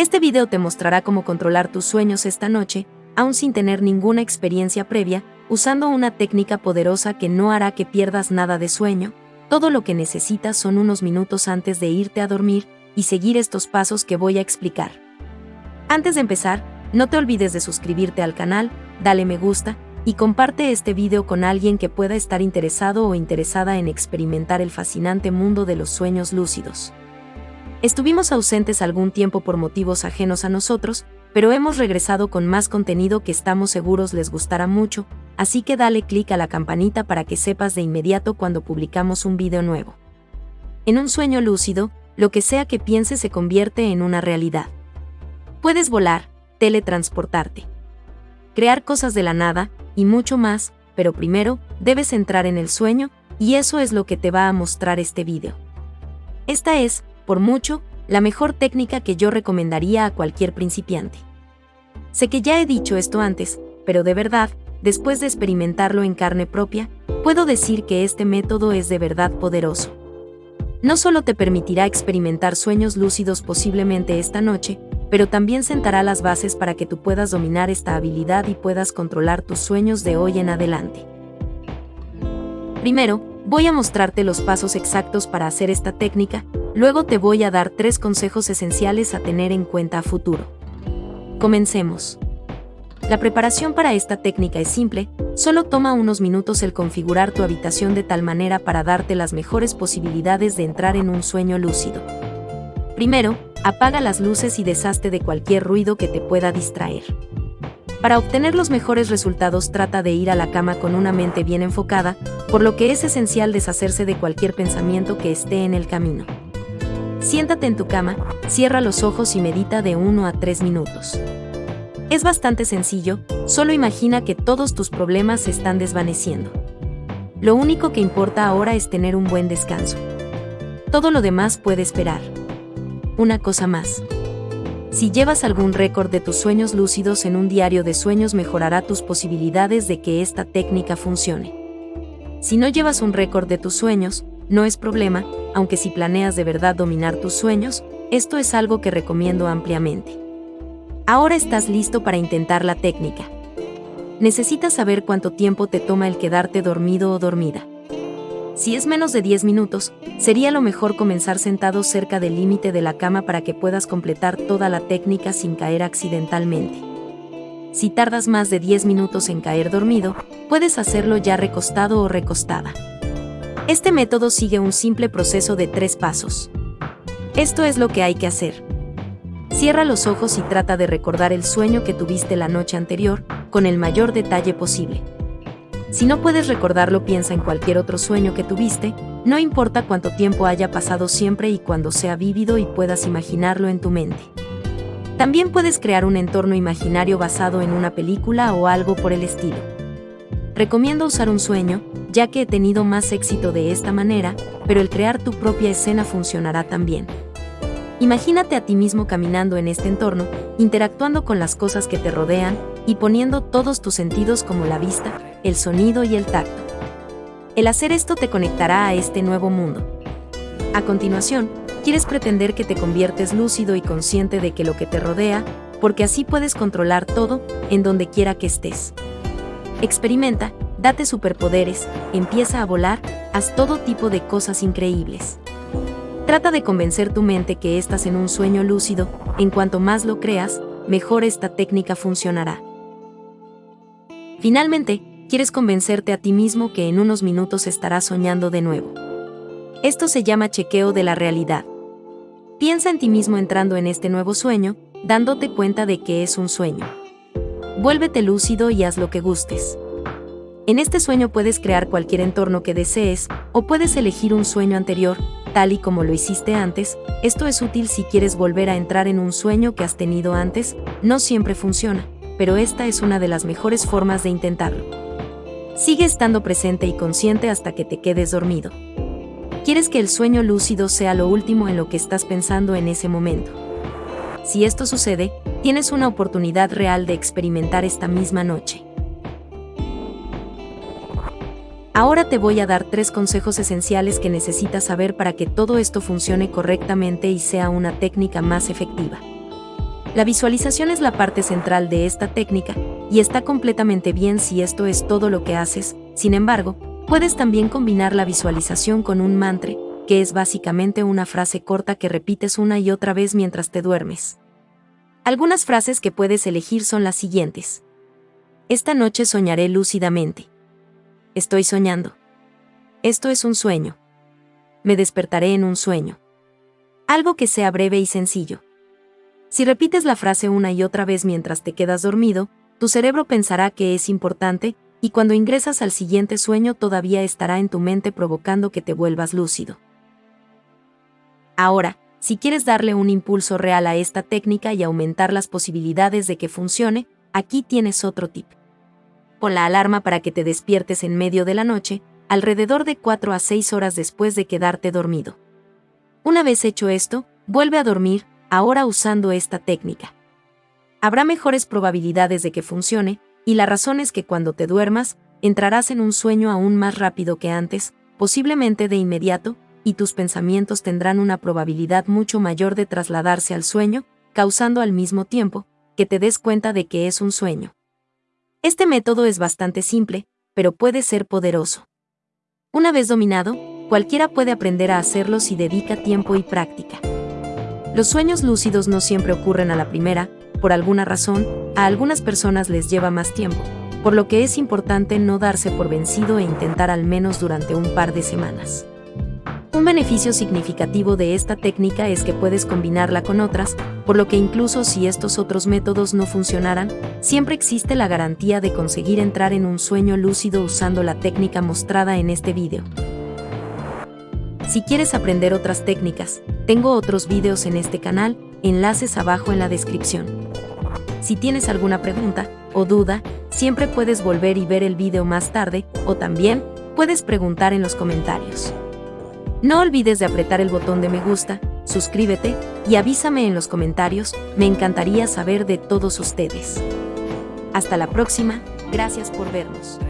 Este video te mostrará cómo controlar tus sueños esta noche, aún sin tener ninguna experiencia previa, usando una técnica poderosa que no hará que pierdas nada de sueño. Todo lo que necesitas son unos minutos antes de irte a dormir y seguir estos pasos que voy a explicar. Antes de empezar, no te olvides de suscribirte al canal, dale me gusta y comparte este video con alguien que pueda estar interesado o interesada en experimentar el fascinante mundo de los sueños lúcidos. Estuvimos ausentes algún tiempo por motivos ajenos a nosotros, pero hemos regresado con más contenido que estamos seguros les gustará mucho, así que dale clic a la campanita para que sepas de inmediato cuando publicamos un video nuevo. En un sueño lúcido, lo que sea que pienses se convierte en una realidad. Puedes volar, teletransportarte, crear cosas de la nada, y mucho más, pero primero, debes entrar en el sueño, y eso es lo que te va a mostrar este video. Esta es, por mucho, la mejor técnica que yo recomendaría a cualquier principiante. Sé que ya he dicho esto antes, pero de verdad, después de experimentarlo en carne propia, puedo decir que este método es de verdad poderoso. No solo te permitirá experimentar sueños lúcidos posiblemente esta noche, pero también sentará las bases para que tú puedas dominar esta habilidad y puedas controlar tus sueños de hoy en adelante. Primero, voy a mostrarte los pasos exactos para hacer esta técnica, luego te voy a dar tres consejos esenciales a tener en cuenta a futuro. Comencemos. La preparación para esta técnica es simple, solo toma unos minutos el configurar tu habitación de tal manera para darte las mejores posibilidades de entrar en un sueño lúcido. Primero, apaga las luces y deshazte de cualquier ruido que te pueda distraer. Para obtener los mejores resultados trata de ir a la cama con una mente bien enfocada, por lo que es esencial deshacerse de cualquier pensamiento que esté en el camino. Siéntate en tu cama, cierra los ojos y medita de 1 a 3 minutos. Es bastante sencillo, solo imagina que todos tus problemas se están desvaneciendo. Lo único que importa ahora es tener un buen descanso. Todo lo demás puede esperar una cosa más. Si llevas algún récord de tus sueños lúcidos en un diario de sueños mejorará tus posibilidades de que esta técnica funcione. Si no llevas un récord de tus sueños, no es problema, aunque si planeas de verdad dominar tus sueños, esto es algo que recomiendo ampliamente. Ahora estás listo para intentar la técnica. Necesitas saber cuánto tiempo te toma el quedarte dormido o dormida. Si es menos de 10 minutos, sería lo mejor comenzar sentado cerca del límite de la cama para que puedas completar toda la técnica sin caer accidentalmente. Si tardas más de 10 minutos en caer dormido, puedes hacerlo ya recostado o recostada. Este método sigue un simple proceso de tres pasos. Esto es lo que hay que hacer. Cierra los ojos y trata de recordar el sueño que tuviste la noche anterior, con el mayor detalle posible. Si no puedes recordarlo, piensa en cualquier otro sueño que tuviste, no importa cuánto tiempo haya pasado siempre y cuando sea vívido y puedas imaginarlo en tu mente. También puedes crear un entorno imaginario basado en una película o algo por el estilo. Recomiendo usar un sueño, ya que he tenido más éxito de esta manera, pero el crear tu propia escena funcionará también. Imagínate a ti mismo caminando en este entorno, interactuando con las cosas que te rodean y poniendo todos tus sentidos como la vista, el sonido y el tacto. El hacer esto te conectará a este nuevo mundo. A continuación, quieres pretender que te conviertes lúcido y consciente de que lo que te rodea, porque así puedes controlar todo, en donde quiera que estés. Experimenta, date superpoderes, empieza a volar, haz todo tipo de cosas increíbles. Trata de convencer tu mente que estás en un sueño lúcido, en cuanto más lo creas, mejor esta técnica funcionará. Finalmente, quieres convencerte a ti mismo que en unos minutos estarás soñando de nuevo. Esto se llama chequeo de la realidad. Piensa en ti mismo entrando en este nuevo sueño, dándote cuenta de que es un sueño. Vuélvete lúcido y haz lo que gustes. En este sueño puedes crear cualquier entorno que desees, o puedes elegir un sueño anterior, tal y como lo hiciste antes, esto es útil si quieres volver a entrar en un sueño que has tenido antes, no siempre funciona, pero esta es una de las mejores formas de intentarlo. Sigue estando presente y consciente hasta que te quedes dormido. Quieres que el sueño lúcido sea lo último en lo que estás pensando en ese momento. Si esto sucede, tienes una oportunidad real de experimentar esta misma noche. Ahora te voy a dar tres consejos esenciales que necesitas saber para que todo esto funcione correctamente y sea una técnica más efectiva. La visualización es la parte central de esta técnica, y está completamente bien si esto es todo lo que haces, sin embargo, puedes también combinar la visualización con un mantra, que es básicamente una frase corta que repites una y otra vez mientras te duermes. Algunas frases que puedes elegir son las siguientes. Esta noche soñaré lúcidamente. Estoy soñando. Esto es un sueño. Me despertaré en un sueño. Algo que sea breve y sencillo. Si repites la frase una y otra vez mientras te quedas dormido, tu cerebro pensará que es importante, y cuando ingresas al siguiente sueño todavía estará en tu mente provocando que te vuelvas lúcido. Ahora, si quieres darle un impulso real a esta técnica y aumentar las posibilidades de que funcione, aquí tienes otro tip. Pon la alarma para que te despiertes en medio de la noche, alrededor de 4 a 6 horas después de quedarte dormido. Una vez hecho esto, vuelve a dormir, ahora usando esta técnica. Habrá mejores probabilidades de que funcione, y la razón es que cuando te duermas, entrarás en un sueño aún más rápido que antes, posiblemente de inmediato, y tus pensamientos tendrán una probabilidad mucho mayor de trasladarse al sueño, causando al mismo tiempo que te des cuenta de que es un sueño. Este método es bastante simple, pero puede ser poderoso. Una vez dominado, cualquiera puede aprender a hacerlo si dedica tiempo y práctica. Los sueños lúcidos no siempre ocurren a la primera, por alguna razón, a algunas personas les lleva más tiempo, por lo que es importante no darse por vencido e intentar al menos durante un par de semanas. Un beneficio significativo de esta técnica es que puedes combinarla con otras, por lo que incluso si estos otros métodos no funcionaran, siempre existe la garantía de conseguir entrar en un sueño lúcido usando la técnica mostrada en este vídeo. Si quieres aprender otras técnicas, tengo otros vídeos en este canal, enlaces abajo en la descripción. Si tienes alguna pregunta o duda, siempre puedes volver y ver el vídeo más tarde, o también puedes preguntar en los comentarios. No olvides de apretar el botón de me gusta, suscríbete y avísame en los comentarios, me encantaría saber de todos ustedes. Hasta la próxima, gracias por vernos.